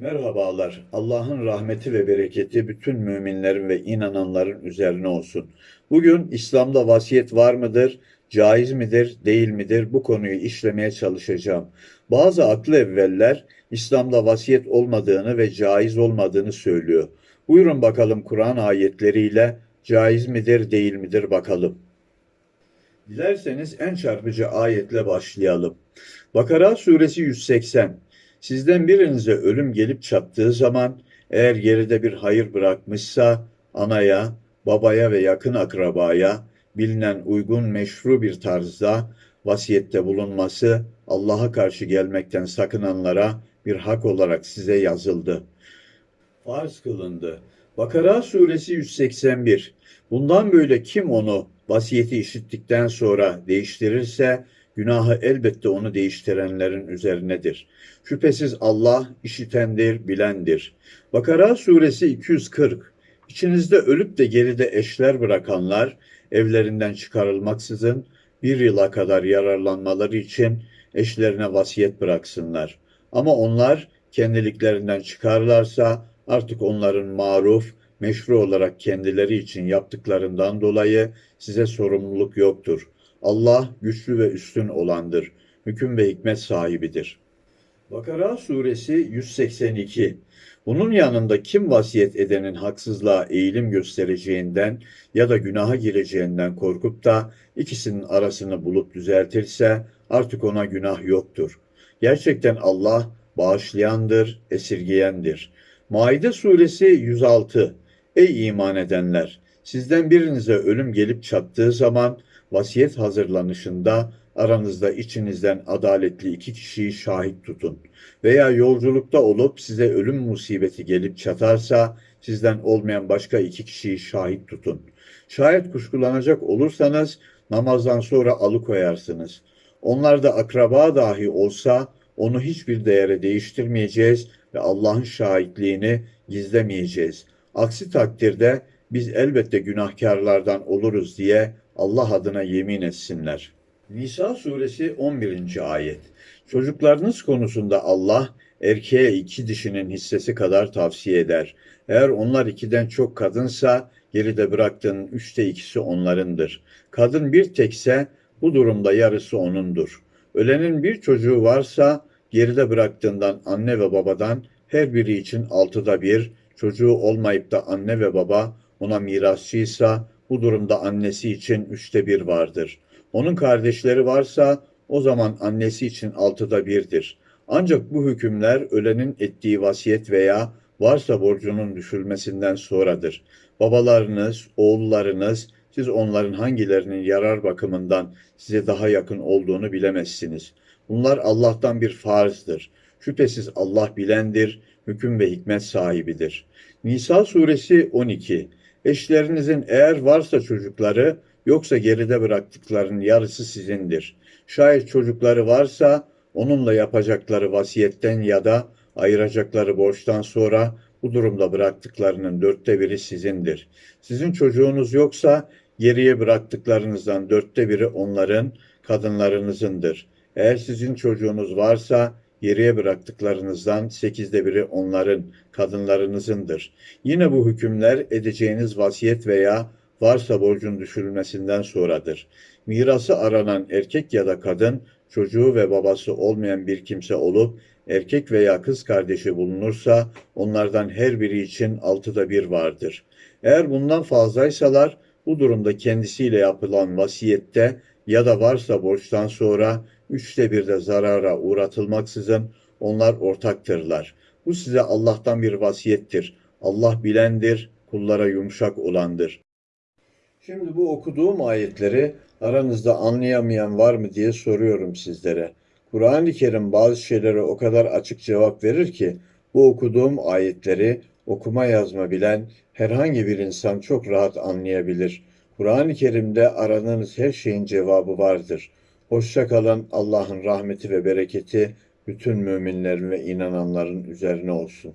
Merhabalar. Allah'ın rahmeti ve bereketi bütün müminlerin ve inananların üzerine olsun. Bugün İslam'da vasiyet var mıdır, caiz midir, değil midir bu konuyu işlemeye çalışacağım. Bazı aklı evveller İslam'da vasiyet olmadığını ve caiz olmadığını söylüyor. Buyurun bakalım Kur'an ayetleriyle caiz midir, değil midir bakalım. Dilerseniz en çarpıcı ayetle başlayalım. Bakara suresi 180. Sizden birinize ölüm gelip çattığı zaman eğer geride bir hayır bırakmışsa anaya, babaya ve yakın akrabaya bilinen uygun meşru bir tarzda vasiyette bulunması Allah'a karşı gelmekten sakınanlara bir hak olarak size yazıldı. Farz kılındı. Bakara suresi 181. Bundan böyle kim onu vasiyeti işittikten sonra değiştirirse günahı elbette onu değiştirenlerin üzerinedir. Şüphesiz Allah işitendir, bilendir. Bakara suresi 240. İçinizde ölüp de geride eşler bırakanlar evlerinden çıkarılmaksızın bir yıla kadar yararlanmaları için eşlerine vasiyet bıraksınlar. Ama onlar kendiliklerinden çıkarlarsa artık onların maruf, meşru olarak kendileri için yaptıklarından dolayı size sorumluluk yoktur. Allah güçlü ve üstün olandır. Hüküm ve hikmet sahibidir. Bakara suresi 182. Bunun yanında kim vasiyet edenin haksızlığa eğilim göstereceğinden ya da günaha gireceğinden korkup da ikisinin arasını bulup düzeltirse artık ona günah yoktur. Gerçekten Allah bağışlayandır, esirgeyendir. Maide suresi 106. Ey iman edenler! Sizden birinize ölüm gelip çattığı zaman vasiyet hazırlanışında aranızda içinizden adaletli iki kişiyi şahit tutun. Veya yolculukta olup size ölüm musibeti gelip çatarsa sizden olmayan başka iki kişiyi şahit tutun. Şayet kuşkulanacak olursanız namazdan sonra alıkoyarsınız. Onlar da akraba dahi olsa onu hiçbir değere değiştirmeyeceğiz ve Allah'ın şahitliğini gizlemeyeceğiz. Aksi takdirde biz elbette günahkarlardan oluruz diye Allah adına yemin etsinler. Nisa suresi 11. ayet. Çocuklarınız konusunda Allah erkeğe iki dişinin hissesi kadar tavsiye eder. Eğer onlar ikiden çok kadınsa geride bıraktığın üçte ikisi onlarındır. Kadın bir tekse bu durumda yarısı onundur. Ölenin bir çocuğu varsa geride bıraktığından anne ve babadan her biri için altıda bir, çocuğu olmayıp da anne ve baba ona mirasçıysa bu durumda annesi için üçte bir vardır. Onun kardeşleri varsa o zaman annesi için altıda birdir. Ancak bu hükümler ölenin ettiği vasiyet veya varsa borcunun düşülmesinden sonradır. Babalarınız, oğullarınız, siz onların hangilerinin yarar bakımından size daha yakın olduğunu bilemezsiniz. Bunlar Allah'tan bir farzdır. Şüphesiz Allah bilendir, hüküm ve hikmet sahibidir. Nisa suresi 12 Eşlerinizin eğer varsa çocukları yoksa geride bıraktıklarının yarısı sizindir. Şayet çocukları varsa onunla yapacakları vasiyetten ya da ayıracakları borçtan sonra bu durumda bıraktıklarının dörtte biri sizindir. Sizin çocuğunuz yoksa geriye bıraktıklarınızdan dörtte biri onların, kadınlarınızındır. Eğer sizin çocuğunuz varsa geriye bıraktıklarınızdan sekizde biri onların, kadınlarınızındır. Yine bu hükümler edeceğiniz vasiyet veya varsa borcun düşürülmesinden sonradır. Mirası aranan erkek ya da kadın, çocuğu ve babası olmayan bir kimse olup, erkek veya kız kardeşi bulunursa, onlardan her biri için altıda bir vardır. Eğer bundan fazlaysalar, bu durumda kendisiyle yapılan vasiyette ya da varsa borçtan sonra üçte bir de zarara uğratılmaksızın onlar ortaktırlar. Bu size Allah'tan bir vasiyettir. Allah bilendir, kullara yumuşak olandır. Şimdi bu okuduğum ayetleri aranızda anlayamayan var mı diye soruyorum sizlere. Kur'an-ı Kerim bazı şeylere o kadar açık cevap verir ki bu okuduğum ayetleri okuma yazma bilen herhangi bir insan çok rahat anlayabilir. Kur'an-ı Kerim'de aradığınız her şeyin cevabı vardır. Hoşça kalın. Allah'ın rahmeti ve bereketi bütün müminlerin ve inananların üzerine olsun.